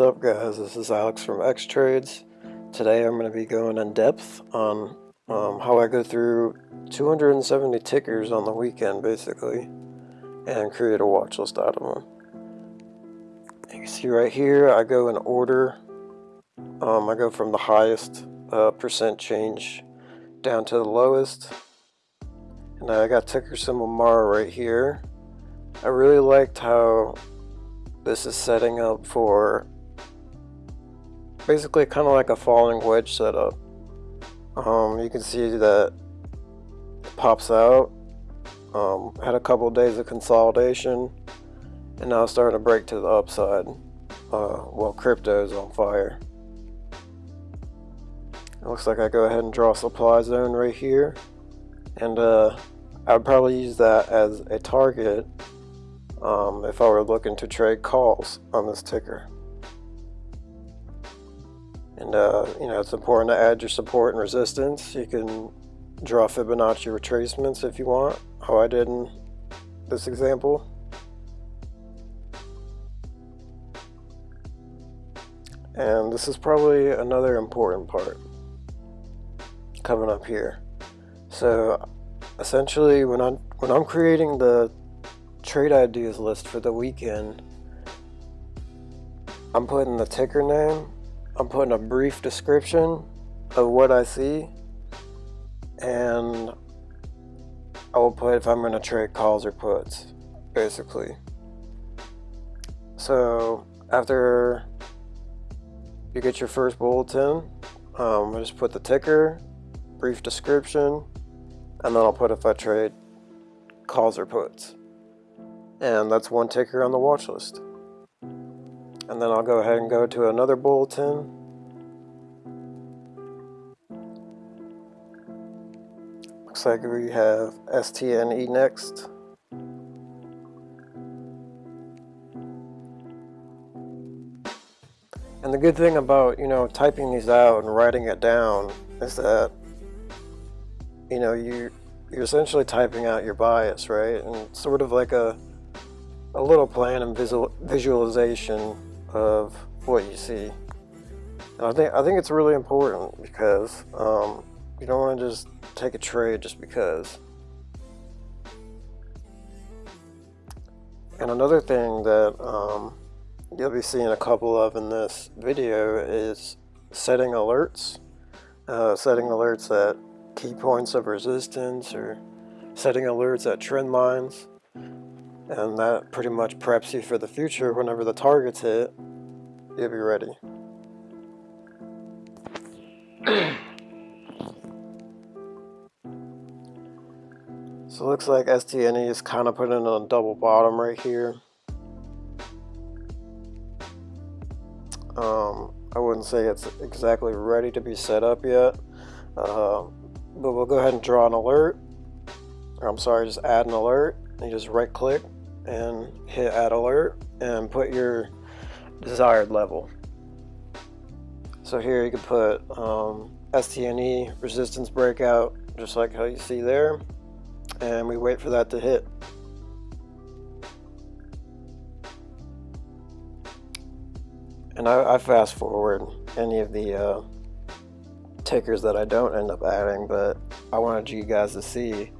What's up guys, this is Alex from X Trades. Today I'm going to be going in depth on um, how I go through 270 tickers on the weekend basically and create a watch list out of them. You see right here I go in order. Um, I go from the highest uh, percent change down to the lowest. And I got ticker symbol MAR right here. I really liked how this is setting up for basically kind of like a falling wedge setup. Um, you can see that it pops out. Um, had a couple days of consolidation and now it's starting to break to the upside uh, while crypto is on fire. It looks like I go ahead and draw a supply zone right here and uh, I would probably use that as a target um, if I were looking to trade calls on this ticker. And uh, you know, it's important to add your support and resistance. You can draw Fibonacci retracements if you want, how I did in this example. And this is probably another important part coming up here. So essentially when I'm when I'm creating the trade ideas list for the weekend, I'm putting the ticker name, I'm putting a brief description of what I see, and I will put if I'm going to trade calls or puts, basically. So after you get your first bulletin, um, I just put the ticker, brief description, and then I'll put if I trade calls or puts. And that's one ticker on the watch list. And then I'll go ahead and go to another bulletin. Looks like we have STNE next. And the good thing about, you know, typing these out and writing it down is that, you know, you, you're essentially typing out your bias, right? And sort of like a a little plan and visual, visualization of what you see. And I think I think it's really important because um, you don't want to just take a trade just because. And another thing that um, you'll be seeing a couple of in this video is setting alerts. Uh, setting alerts at key points of resistance or setting alerts at trend lines and that pretty much preps you for the future. Whenever the targets hit you'll be ready. So it looks like STNE is kind of putting on a double bottom right here. Um, I wouldn't say it's exactly ready to be set up yet uh, but we'll go ahead and draw an alert. Or I'm sorry just add an alert. You just right click and hit add alert and put your desired level. So here you can put um, STNE resistance breakout just like how you see there and we wait for that to hit. And I, I fast forward any of the uh, tickers that I don't end up adding but I wanted you guys to see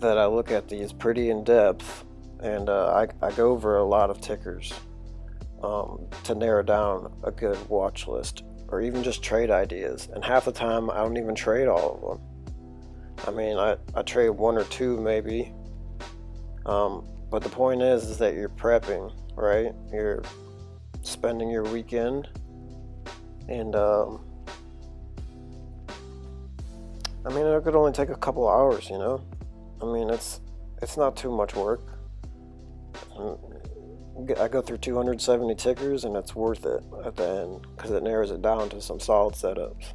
that I look at these pretty in depth and uh, I, I, go over a lot of tickers um, to narrow down a good watch list or even just trade ideas. And half the time I don't even trade all of them. I mean I, I trade one or two maybe. Um, but the point is is that you're prepping right? You're spending your weekend and um, I mean it could only take a couple hours you know? I mean it's it's not too much work I go through 270 tickers and it's worth it at the end because it narrows it down to some solid setups.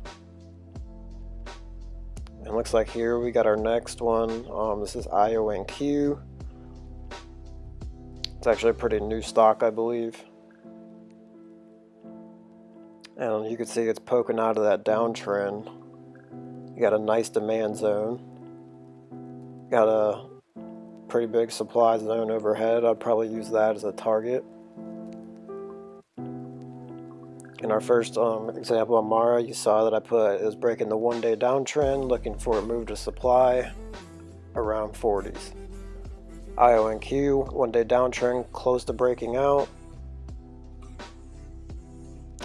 And looks like here we got our next one. Um, this is IONQ. It's actually a pretty new stock, I believe. And you can see it's poking out of that downtrend. You got a nice demand zone. Got a pretty big supply zone overhead. I'd probably use that as a target. In our first um, example on Mara, you saw that I put it was breaking the one day downtrend, looking for a move to supply around 40s. IONQ, one day downtrend, close to breaking out.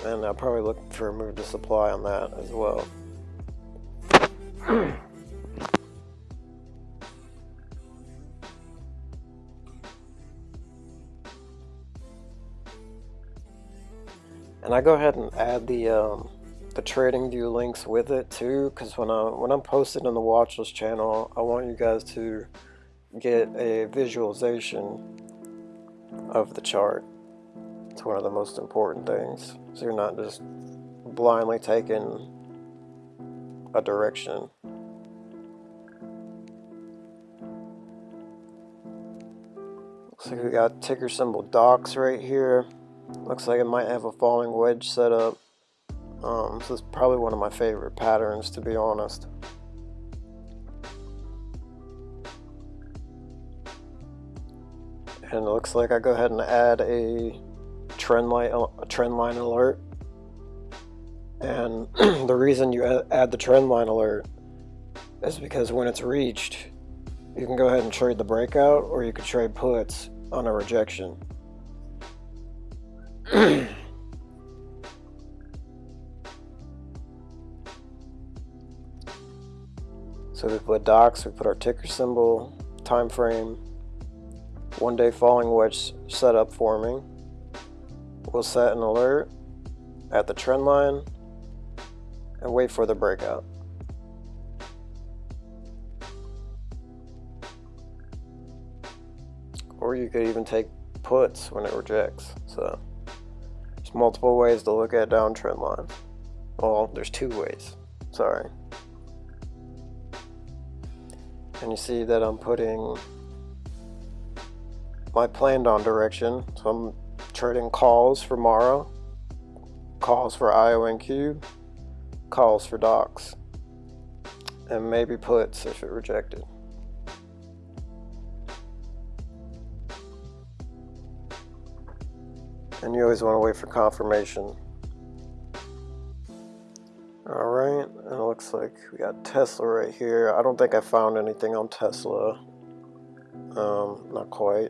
And I'll probably look for a move to supply on that as well. and I go ahead and add the um, the TradingView links with it too because when I when I'm posting on the watchlist channel I want you guys to get a visualization of the chart. It's one of the most important things. So you're not just blindly taking a direction. Looks like we got ticker symbol docs right here Looks like it might have a falling wedge set up. Um, this is probably one of my favorite patterns to be honest. And it looks like I go ahead and add a trend line, a trend line alert. And the reason you add the trend line alert is because when it's reached, you can go ahead and trade the breakout or you could trade puts on a rejection. so we put docs, we put our ticker symbol, time frame, one day falling wedge setup forming. We'll set an alert at the trend line and wait for the breakout. Or you could even take puts when it rejects. So multiple ways to look at a downtrend line. Well, there's two ways. Sorry. And you see that I'm putting my planned on direction. So I'm trading calls for Mara, calls for IONQ, calls for docs, and maybe puts if it rejected. And you always want to wait for confirmation. Alright, and it looks like we got Tesla right here. I don't think I found anything on Tesla. Um, not quite.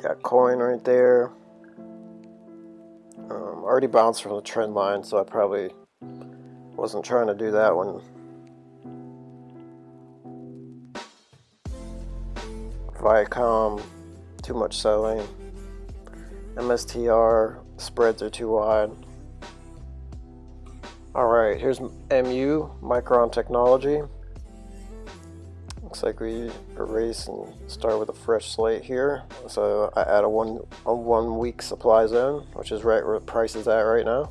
Got coin right there. Um, already bounced from the trend line, so I probably wasn't trying to do that one. Viacom, too much selling. MSTR spreads are too wide. Alright, here's MU, Micron Technology. Looks like we erase and start with a fresh slate here. So I add a one, a one week supply zone, which is right where the price is at right now.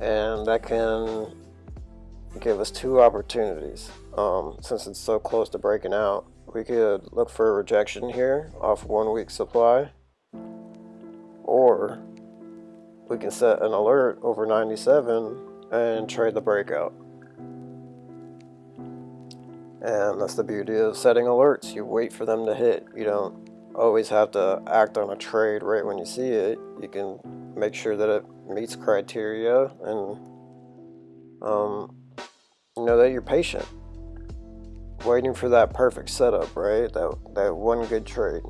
And that can give us two opportunities. Um, since it's so close to breaking out, we could look for a rejection here off one week supply or we can set an alert over 97 and trade the breakout. And that's the beauty of setting alerts. You wait for them to hit. You don't always have to act on a trade right when you see it. You can make sure that it meets criteria and um, you know that you're patient. Waiting for that perfect setup, right? That, that one good trade.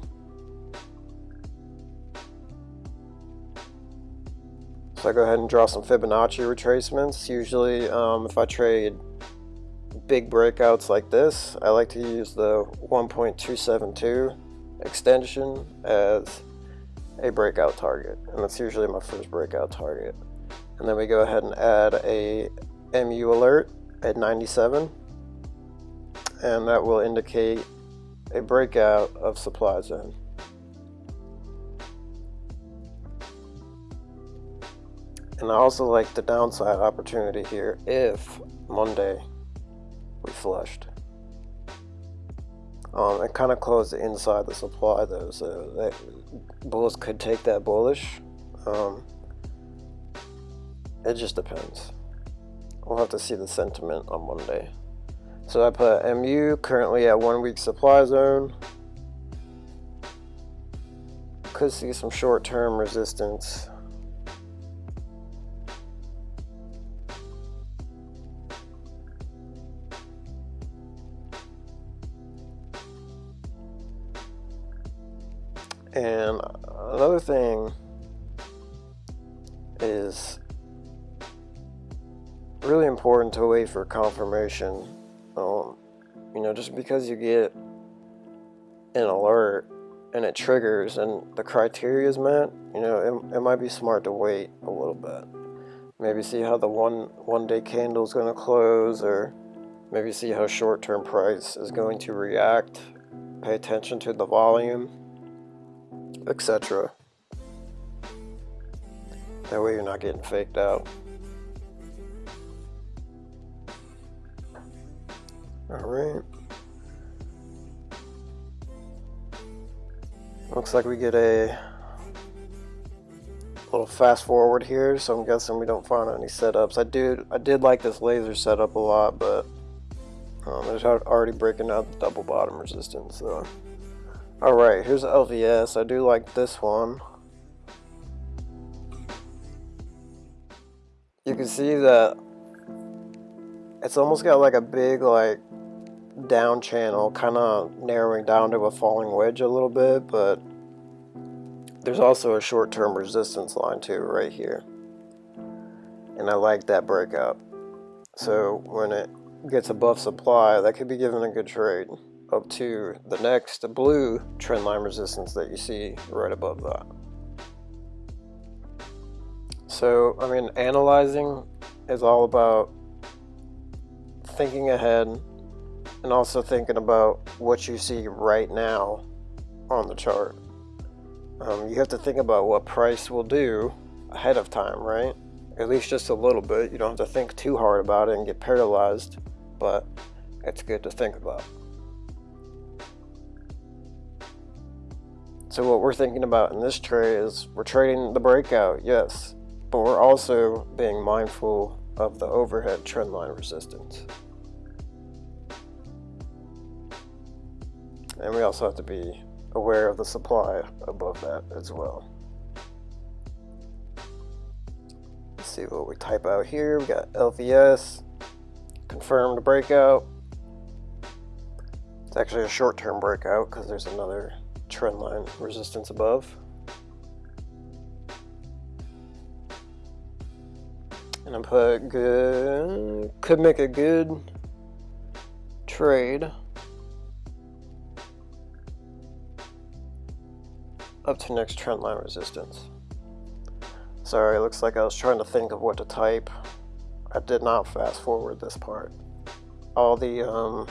I go ahead and draw some Fibonacci retracements. Usually um, if I trade big breakouts like this, I like to use the 1.272 extension as a breakout target. And that's usually my first breakout target. And then we go ahead and add a MU alert at 97. And that will indicate a breakout of supply zone. And I also like the downside opportunity here if Monday we flushed. Um, it kind of closed inside the supply though, so that bulls could take that bullish. Um, it just depends. We'll have to see the sentiment on Monday. So I put MU currently at one week supply zone. Could see some short term resistance wait for confirmation. Um, you know, just because you get an alert and it triggers and the criteria is met, you know, it, it might be smart to wait a little bit. Maybe see how the one one day candle is going to close or maybe see how short-term price is going to react. Pay attention to the volume, etc. That way you're not getting faked out. Alright. Looks like we get a little fast forward here, so I'm guessing we don't find any setups. I did I did like this laser setup a lot, but um, it's already breaking out the double bottom resistance. So. Alright, here's the LVS. I do like this one. You can see that it's almost got like a big like down channel kind of narrowing down to a falling wedge a little bit but there's also a short-term resistance line too right here. And I like that breakout so when it gets above supply that could be given a good trade. Up to the next blue trend line resistance that you see right above that. So I mean analyzing is all about thinking ahead and also thinking about what you see right now on the chart. Um, you have to think about what price will do ahead of time, right? At least just a little bit. You don't have to think too hard about it and get paralyzed, but it's good to think about. So what we're thinking about in this trade is we're trading the breakout, yes, but we're also being mindful of the overhead trendline resistance. And we also have to be aware of the supply above that as well. Let's see what we type out here. We got LVS, confirmed breakout. It's actually a short-term breakout because there's another trend line resistance above. And I put good, could make a good trade. Up to next trend line resistance. Sorry, it looks like I was trying to think of what to type. I did not fast forward this part. All the um,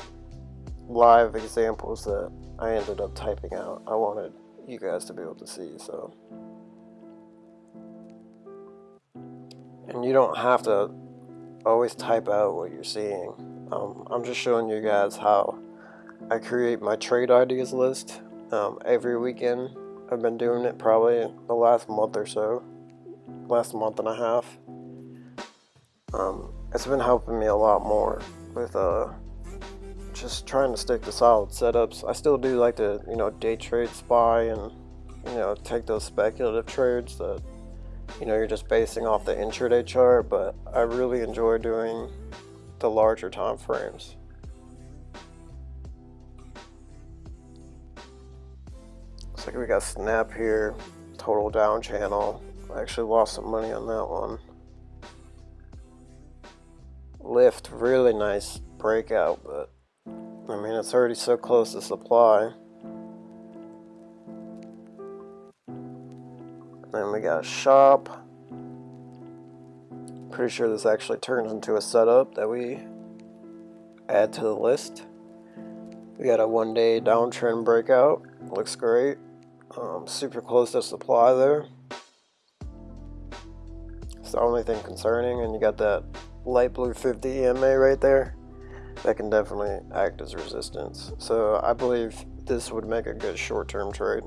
live examples that I ended up typing out, I wanted you guys to be able to see, so. And you don't have to always type out what you're seeing. Um, I'm just showing you guys how I create my trade ideas list um, every weekend I've been doing it probably the last month or so, last month and a half. Um, it's been helping me a lot more with uh, just trying to stick to solid setups. I still do like to, you know, day trade SPY and, you know, take those speculative trades that, you know, you're just basing off the intraday chart, but I really enjoy doing the larger time frames. We got Snap here, total down channel. I actually lost some money on that one. Lyft, really nice breakout, but I mean, it's already so close to supply. Then we got Shop. Pretty sure this actually turns into a setup that we add to the list. We got a one day downtrend breakout. Looks great. Um, super close to supply there. It's the only thing concerning, and you got that light blue 50 EMA right there. That can definitely act as resistance. So I believe this would make a good short-term trade.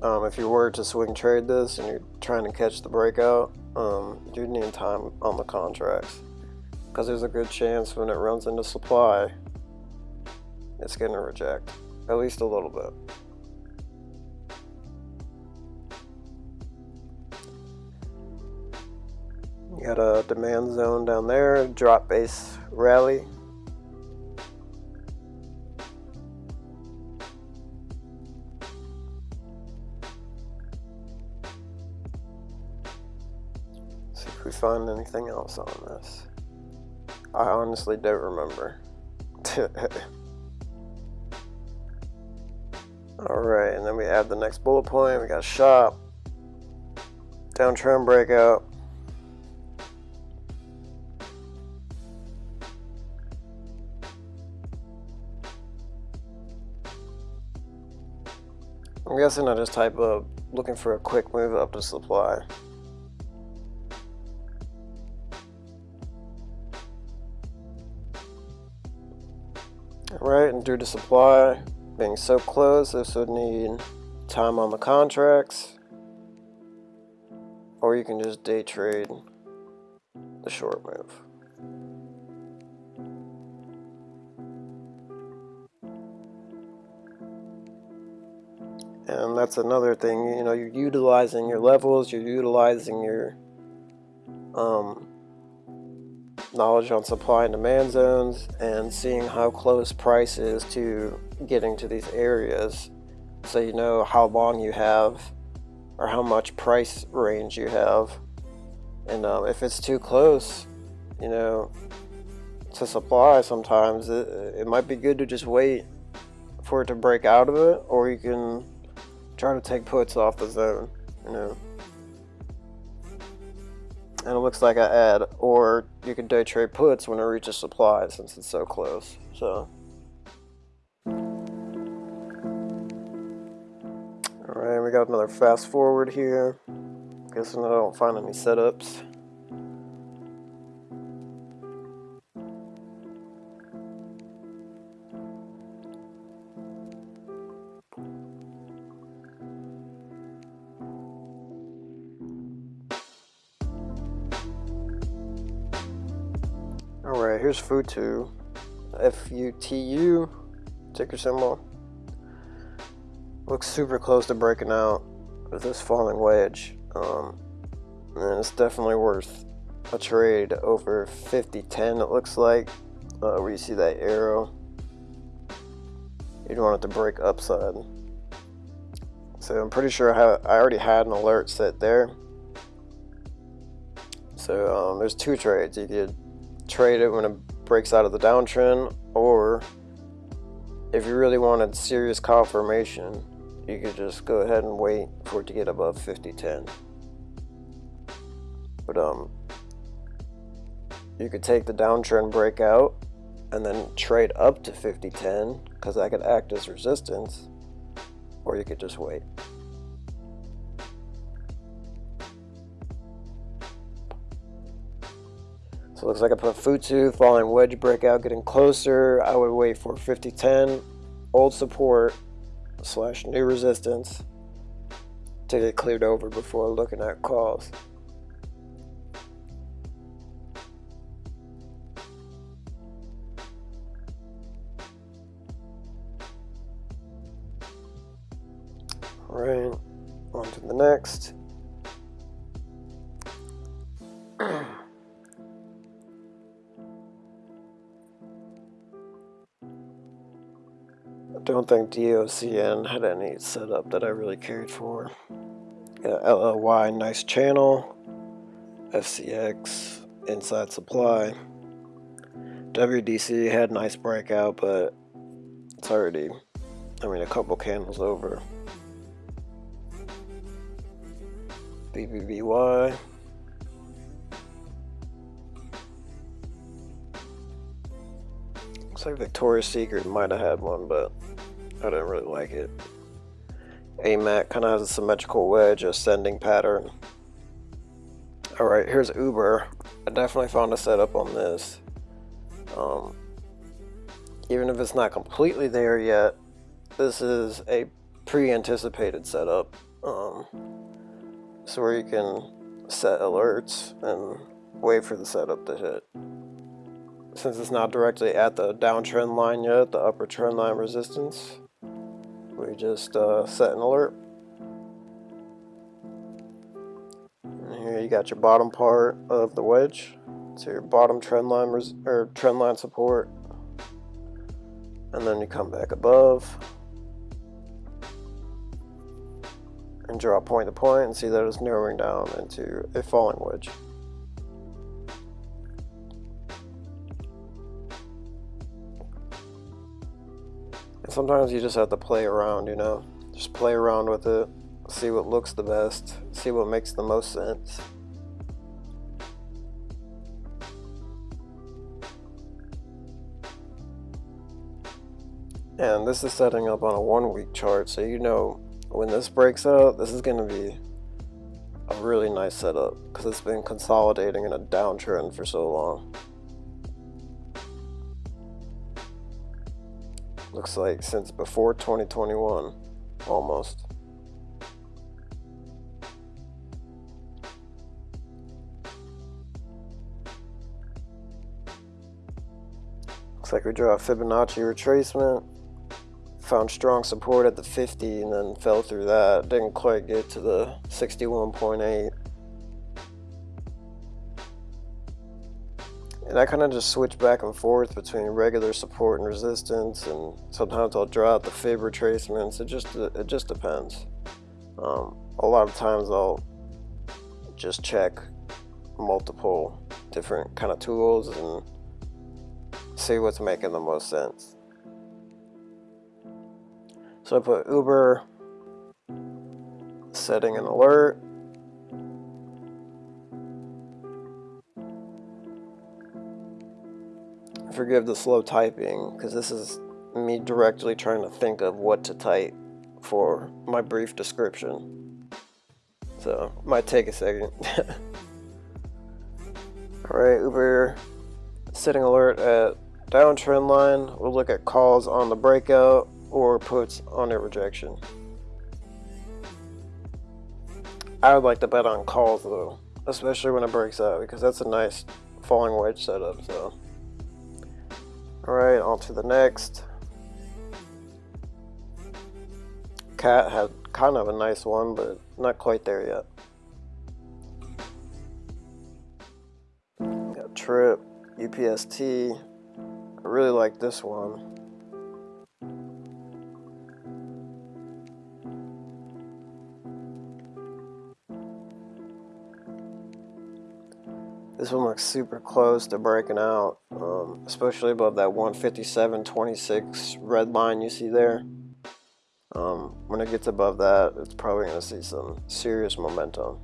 Um, if you were to swing trade this and you're trying to catch the breakout, um, you need time on the contracts because there's a good chance when it runs into supply it's going to reject, at least a little bit. You got a demand zone down there, drop base rally. See if we find anything else on this. I honestly don't remember. Alright, and then we add the next bullet point. We got a shop, downtrend breakout. I'm guessing I just type up looking for a quick move up to supply. Right, and due to supply being so close, this would need time on the contracts. Or you can just day trade the short move. And that's another thing, you know, you're utilizing your levels, you're utilizing your um, knowledge on supply and demand zones and seeing how close price is to getting to these areas so you know how long you have or how much price range you have and um, if it's too close you know to supply sometimes it, it might be good to just wait for it to break out of it or you can try to take puts off the zone you know and it looks like I add, or you can day trade puts when it reaches supply since it's so close. So, we got another fast forward here. Guessing I don't find any setups. Alright, here's FUTU. F-U-T-U, ticker symbol. Looks super close to breaking out with this falling wedge. Um, and it's definitely worth a trade over 50-10 it looks like. Uh, where you see that arrow. You'd want it to break upside. So I'm pretty sure I, have, I already had an alert set there. So um, there's two trades. You could trade it when it breaks out of the downtrend or if you really wanted serious confirmation you could just go ahead and wait for it to get above 5010 but um you could take the downtrend breakout and then trade up to 5010 because that could act as resistance or you could just wait. So it looks like I put FUTU, falling wedge breakout, getting closer. I would wait for 5010, old support, slash new resistance to get cleared over before looking at calls. Right, on to the next. Don't think DOCN had any setup that I really cared for. Uh, yeah, LLY, nice channel. FCX, inside supply. WDC had nice breakout, but it's already, I mean, a couple candles over. BBBY. Looks like Victoria's Secret might have had one, but I didn't really like it. AMAC kind of has a symmetrical wedge ascending pattern. Alright, here's Uber. I definitely found a setup on this. Um, even if it's not completely there yet, this is a pre-anticipated setup. Um, so where you can set alerts and wait for the setup to hit. Since it's not directly at the downtrend line yet, the upper trend line resistance, we just uh, set an alert. And here you got your bottom part of the wedge. So your bottom trend line or trend line support. And then you come back above and draw point to point and see that it's narrowing down into a falling wedge. Sometimes you just have to play around, you know? Just play around with it, see what looks the best, see what makes the most sense. And this is setting up on a one week chart, so you know when this breaks out, this is going to be a really nice setup because it's been consolidating in a downtrend for so long. Looks like since before 2021, almost. Looks like we draw a Fibonacci retracement found strong support at the 50 and then fell through that. Didn't quite get to the 61.8. And I kind of just switch back and forth between regular support and resistance, and sometimes I'll draw out the fib retracements. It just it just depends. Um, a lot of times I'll just check multiple different kind of tools and see what's making the most sense. So I put Uber, setting an alert. Forgive the slow typing because this is me directly trying to think of what to type for my brief description. So, might take a second. Alright, Uber setting alert at downtrend line. We'll look at calls on the breakout or puts on a rejection. I would like to bet on calls though, especially when it breaks out because that's a nice falling wedge setup. So, all right, on to the next. Cat had kind of a nice one, but not quite there yet. Got Trip, UPST. I really like this one. This one looks super close to breaking out, um, especially above that 157.26 red line you see there. Um, when it gets above that, it's probably going to see some serious momentum.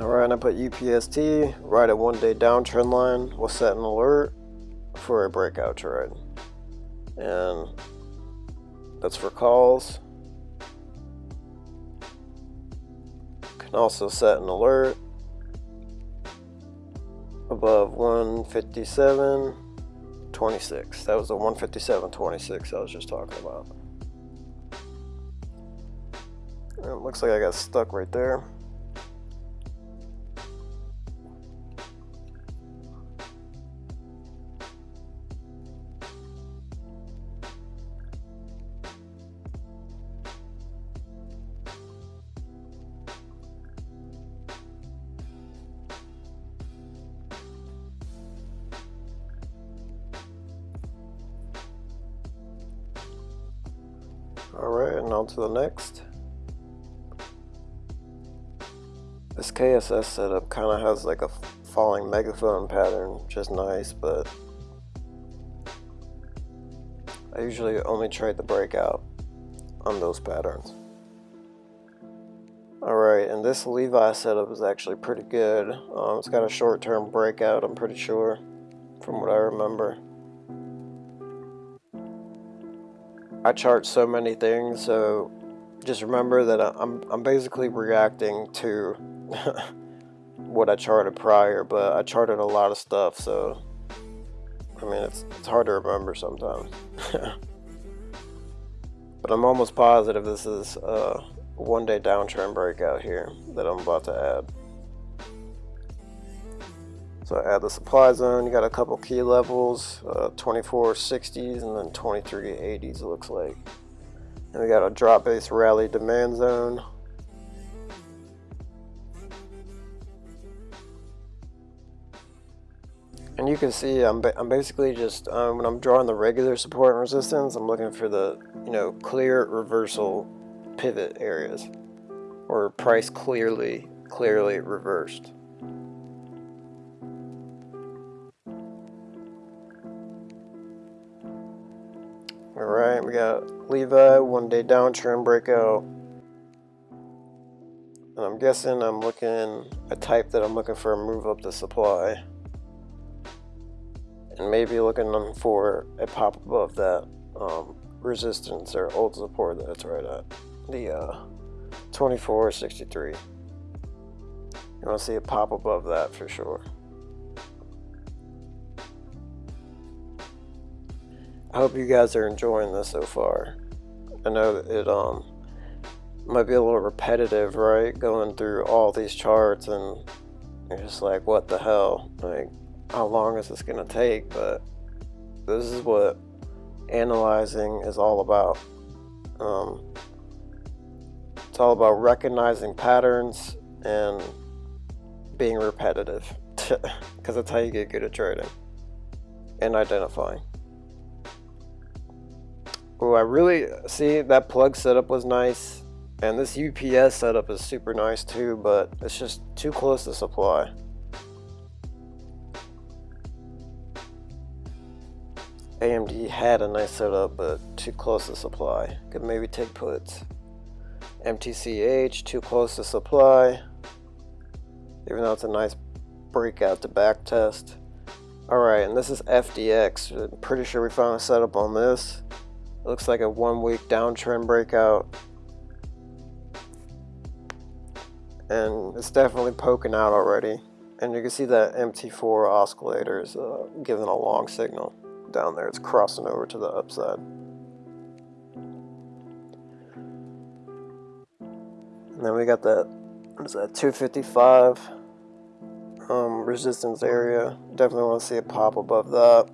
Alright, I put UPST right at one day downtrend line. We'll set an alert for a breakout trade. And that's for calls. Can also set an alert above 157.26. That was the 157.26 I was just talking about. And it looks like I got stuck right there. Alright, and on to the next. This KSS setup kind of has like a falling megaphone pattern, which is nice, but I usually only trade the breakout on those patterns. Alright, and this Levi setup is actually pretty good. Um, it's got a short-term breakout, I'm pretty sure, from what I remember. I chart so many things, so just remember that I'm, I'm basically reacting to what I charted prior, but I charted a lot of stuff, so I mean, it's, it's hard to remember sometimes. but I'm almost positive this is a one day downtrend breakout here that I'm about to add. So add the supply zone, you got a couple key levels, uh, 2460s and then 2380s it looks like. And we got a drop base rally demand zone. And you can see I'm, ba I'm basically just, um, when I'm drawing the regular support and resistance, I'm looking for the, you know, clear reversal pivot areas. Or price clearly, clearly reversed. Got Levi, one day downtrend breakout. And I'm guessing I'm looking a type that I'm looking for a move up the supply. And maybe looking for a pop above that um, resistance or old support that it's right at. The uh, 2463. You want to see a pop above that for sure. I hope you guys are enjoying this so far. I know it um might be a little repetitive, right? Going through all these charts and you're just like, what the hell? Like, how long is this gonna take? But this is what analyzing is all about. Um, it's all about recognizing patterns and being repetitive because that's how you get good at trading and identifying. Oh, I really see that plug setup was nice. And this UPS setup is super nice too, but it's just too close to supply. AMD had a nice setup, but too close to supply. Could maybe take puts. MTCH, too close to supply. Even though it's a nice breakout to back test. Alright, and this is FDX. I'm pretty sure we found a setup on this. Looks like a one week downtrend breakout. And it's definitely poking out already. And you can see that MT4 oscillator is uh, giving a long signal down there. It's crossing over to the upside. And then we got that, what is that, 255 um, resistance area. Definitely want to see a pop above that.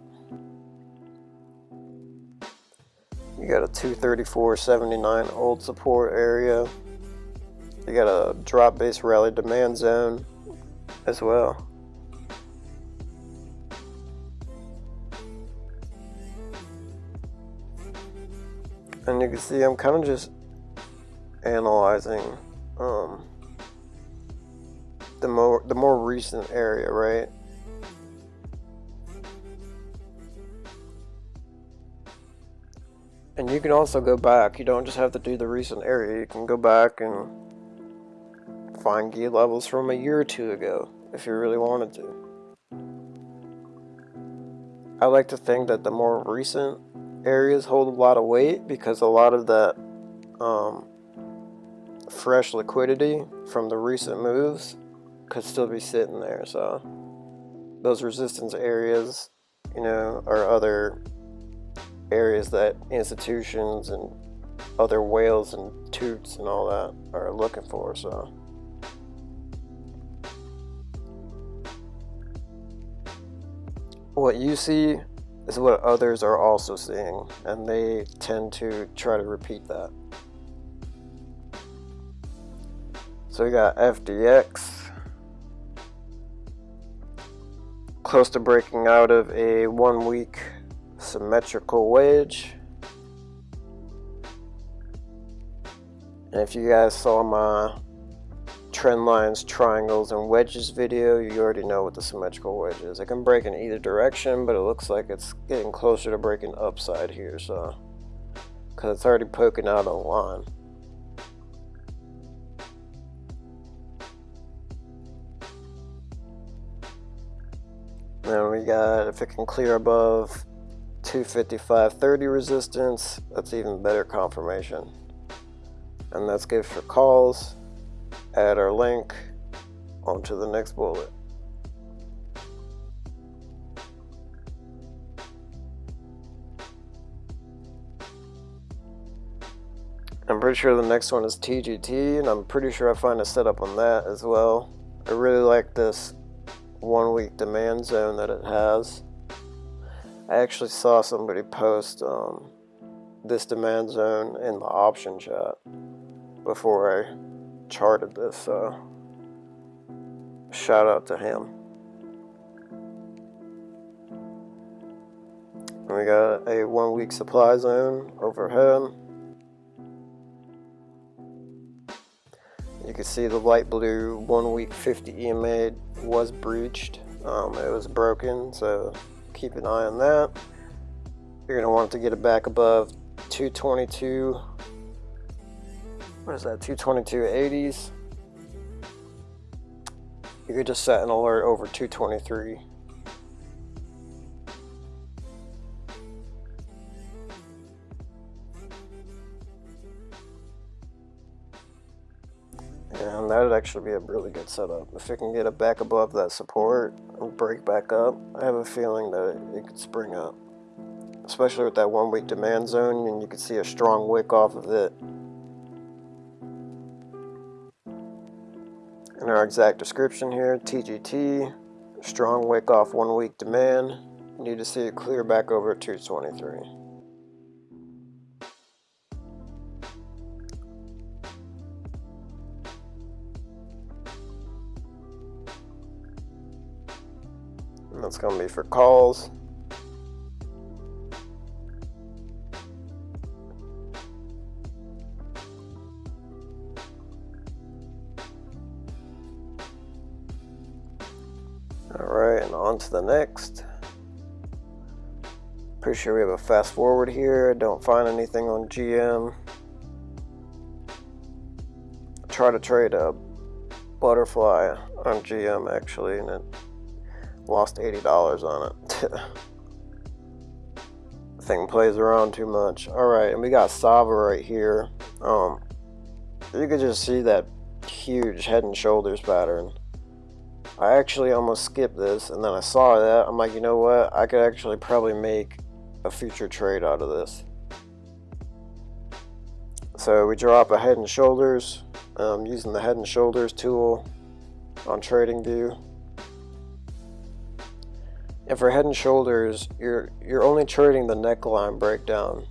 You got a 234.79 old support area. You got a drop base rally demand zone as well. And you can see I'm kind of just analyzing um, the more the more recent area, right? And you can also go back. You don't just have to do the recent area. You can go back and find gear levels from a year or two ago if you really wanted to. I like to think that the more recent areas hold a lot of weight because a lot of that um, fresh liquidity from the recent moves could still be sitting there. So those resistance areas, you know, are other areas that institutions and other whales and toots and all that are looking for. So. What you see is what others are also seeing, and they tend to try to repeat that. So we got FDX close to breaking out of a one week symmetrical wedge. And if you guys saw my trend lines, triangles, and wedges video, you already know what the symmetrical wedge is. It can break in either direction, but it looks like it's getting closer to breaking upside here, so because it's already poking out a line. Then we got if it can clear above 255.30 resistance, that's even better confirmation. And that's good for calls. Add our link onto the next bullet. I'm pretty sure the next one is TGT, and I'm pretty sure I find a setup on that as well. I really like this one week demand zone that it has. I actually saw somebody post um, this demand zone in the option chat before I charted this, so shout out to him. And we got a one week supply zone overhead. You can see the light blue one week 50 EMA was breached. Um, it was broken, so keep an eye on that. You're going to want to get it back above 222. What is that? 222.80s. You could just set an alert over 223. Actually be a really good setup. If it can get it back above that support and break back up, I have a feeling that it could spring up. Especially with that one week demand zone and you can see a strong wick off of it. In our exact description here, TGT, strong wick off one week demand. Need to see it clear back over 223. To be for calls. Alright, and on to the next. Pretty sure we have a fast forward here. Don't find anything on GM. Try to trade a butterfly on GM actually, and it Lost $80 on it. Thing plays around too much. Alright, and we got Sava right here. Um, you could just see that huge head and shoulders pattern. I actually almost skipped this, and then I saw that. I'm like, you know what? I could actually probably make a future trade out of this. So we drop a head and shoulders um, using the head and shoulders tool on TradingView. And for head and shoulders, you're you're only trading the neckline breakdown.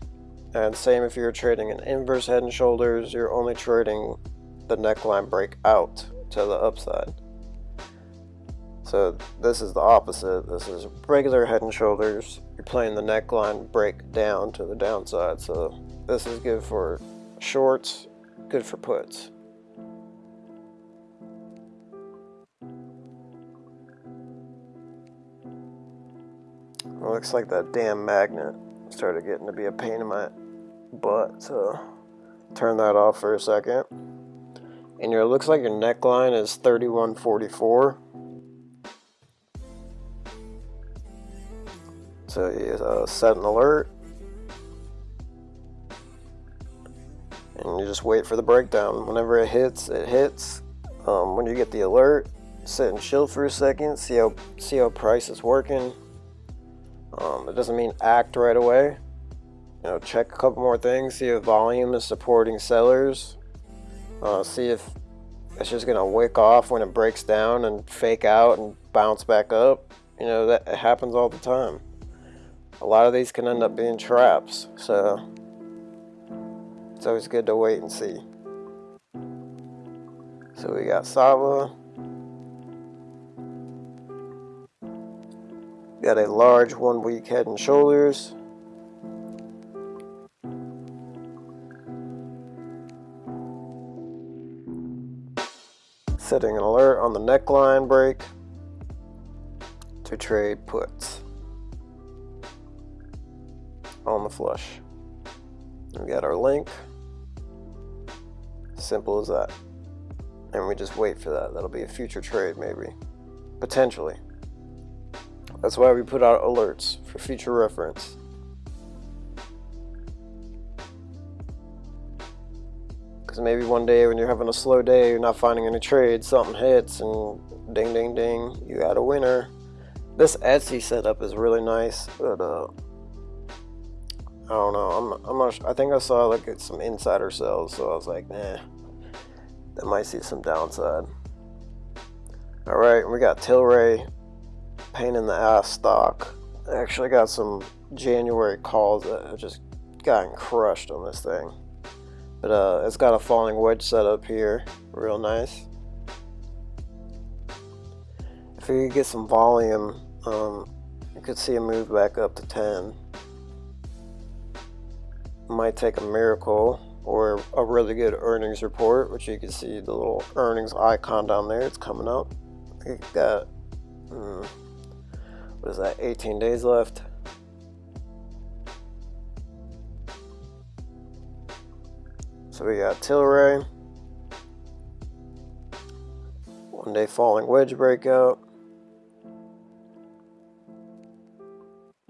And same if you're trading an inverse head and shoulders, you're only trading the neckline break out to the upside. So this is the opposite. This is regular head and shoulders. You're playing the neckline break down to the downside. So this is good for shorts, good for puts. Looks like that damn magnet started getting to be a pain in my butt, so turn that off for a second. And your looks like your neckline is 3144. So you uh, set an alert. And you just wait for the breakdown. Whenever it hits, it hits. Um, when you get the alert, sit and chill for a second, see how see how price is working um, it doesn't mean act right away. You know, check a couple more things, see if volume is supporting sellers. Uh, see if it's just gonna wick off when it breaks down and fake out and bounce back up. You know, that happens all the time. A lot of these can end up being traps, so it's always good to wait and see. So we got Sava. Got a large one week head and shoulders. Setting an alert on the neckline break to trade puts on the flush. We got our link. Simple as that. And we just wait for that. That'll be a future trade maybe. Potentially. That's why we put out alerts for future reference. Because maybe one day when you're having a slow day, you're not finding any trades, something hits, and ding, ding, ding, you got a winner. This Etsy setup is really nice, but uh, I don't know. I'm, I'm not. I think I saw like some insider sales, so I was like, nah, that might see some downside. All right, we got Tilray pain in the ass stock. I actually got some January calls that have just gotten crushed on this thing. But uh, it's got a falling wedge setup here, real nice. If you get some volume, um, you could see a move back up to 10. might take a miracle or a really good earnings report, which you can see the little earnings icon down there. It's coming up. It got, hmm, what is that, 18 days left. So we got Tilray, one day falling wedge breakout.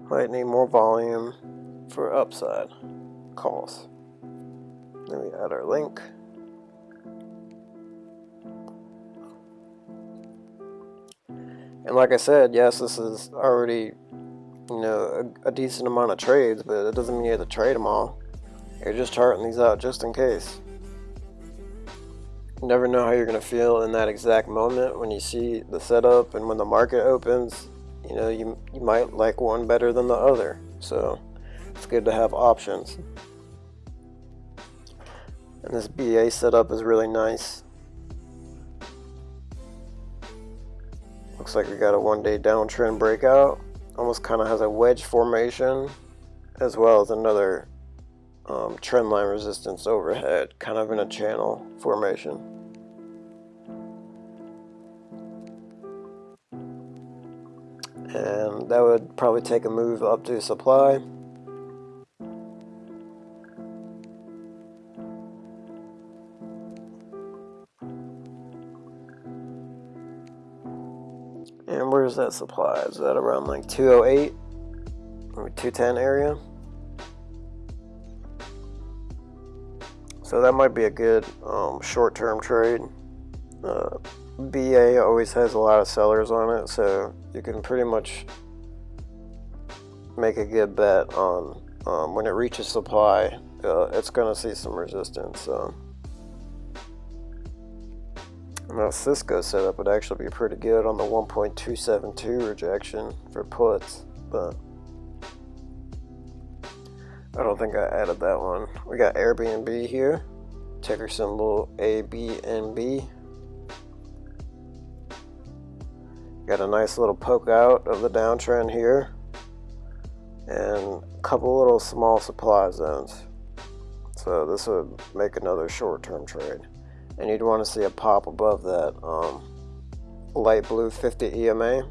Might need more volume for upside calls. Then we add our link. And like I said, yes, this is already, you know, a, a decent amount of trades, but it doesn't mean you have to trade them all. You're just charting these out just in case. You never know how you're going to feel in that exact moment when you see the setup and when the market opens. You know, you, you might like one better than the other. So it's good to have options. And this BA setup is really nice. Looks like we got a one day downtrend breakout. Almost kind of has a wedge formation as well as another um, trend line resistance overhead, kind of in a channel formation. And that would probably take a move up to supply. And where's that supply? Is that around like 208 or 210 area? So that might be a good um, short-term trade. Uh, BA always has a lot of sellers on it, so you can pretty much make a good bet on um, when it reaches supply, uh, it's going to see some resistance. So. Now Cisco setup would actually be pretty good on the 1.272 rejection for puts, but I don't think I added that one. We got Airbnb here, ticker symbol ABNB. Got a nice little poke out of the downtrend here, and a couple little small supply zones. So this would make another short-term trade and you'd want to see a pop above that um, light blue 50 EMA.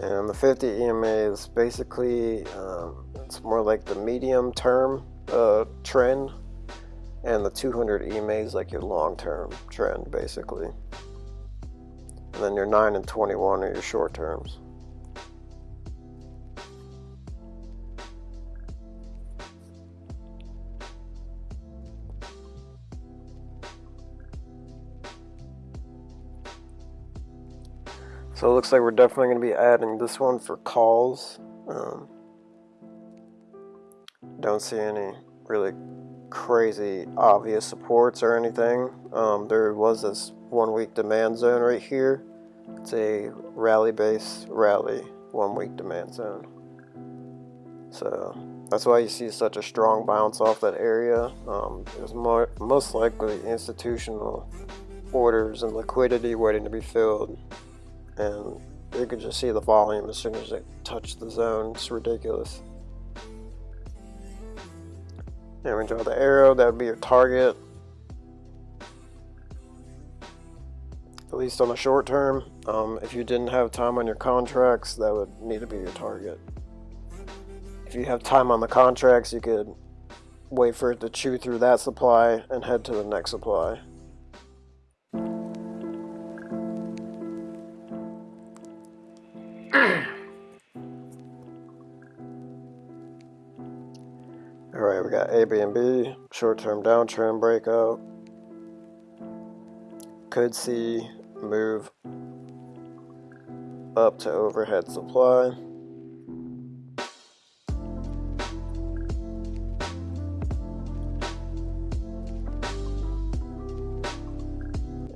And the 50 EMA is basically, um, it's more like the medium term uh, trend, and the 200 EMA is like your long term trend basically. And then your 9 and 21 are your short terms. So it looks like we're definitely going to be adding this one for calls. Um, don't see any really crazy obvious supports or anything. Um, there was this one week demand zone right here. It's a rally base rally one week demand zone. So that's why you see such a strong bounce off that area. Um, there's most likely institutional orders and liquidity waiting to be filled and you could just see the volume as soon as it touched the zone. It's ridiculous. And we draw the arrow, that would be your target. At least on the short term. Um, if you didn't have time on your contracts, that would need to be your target. If you have time on the contracts, you could wait for it to chew through that supply and head to the next supply. Airbnb, short-term downtrend breakout. Could see move up to overhead supply.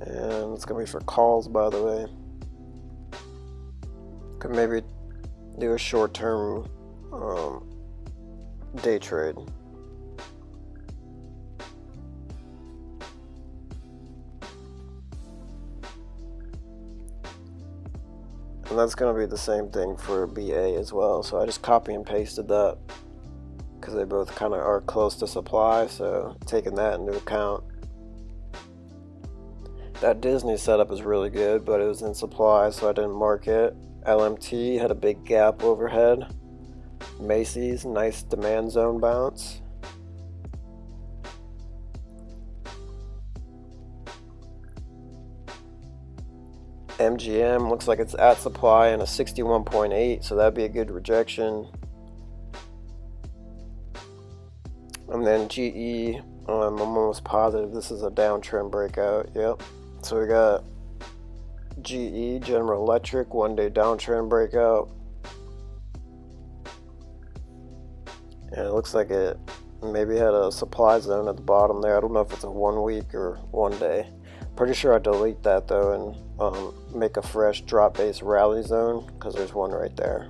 And it's to be for calls, by the way. Could maybe do a short-term um, day trade. And that's going to be the same thing for BA as well. So I just copy and pasted that because they both kind of are close to supply. So taking that into account. That Disney setup is really good, but it was in supply, so I didn't mark it. LMT had a big gap overhead. Macy's, nice demand zone bounce. MGM looks like it's at supply and a 61.8, so that'd be a good rejection. And then GE, um, I'm almost positive this is a downtrend breakout. Yep. So we got GE, General Electric, one day downtrend breakout. And it looks like it maybe had a supply zone at the bottom there. I don't know if it's a one week or one day. Pretty sure I delete that though and um, make a fresh drop base rally zone because there's one right there.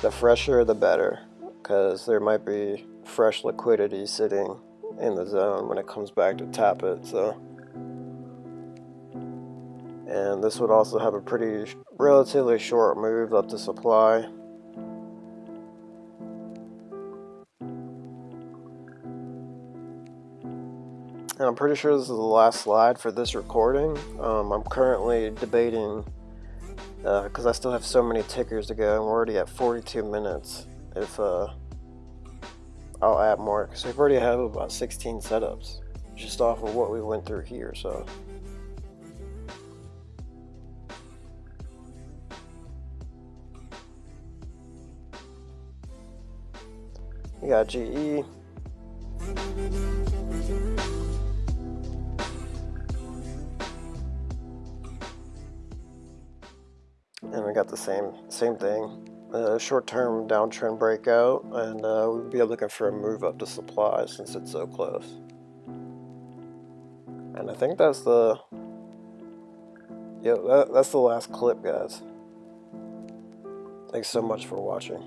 The fresher the better because there might be fresh liquidity sitting in the zone when it comes back to tap it. So, And this would also have a pretty relatively short move up to supply. And I'm pretty sure this is the last slide for this recording. Um, I'm currently debating, because uh, I still have so many tickers to go, I'm already at 42 minutes, if uh, I'll add more, because we've already have about 16 setups, just off of what we went through here, so. We got GE. The same same thing. Short-term downtrend breakout and uh, we'll be looking for a move up to supply since it's so close. And I think that's the yeah that, that's the last clip guys. Thanks so much for watching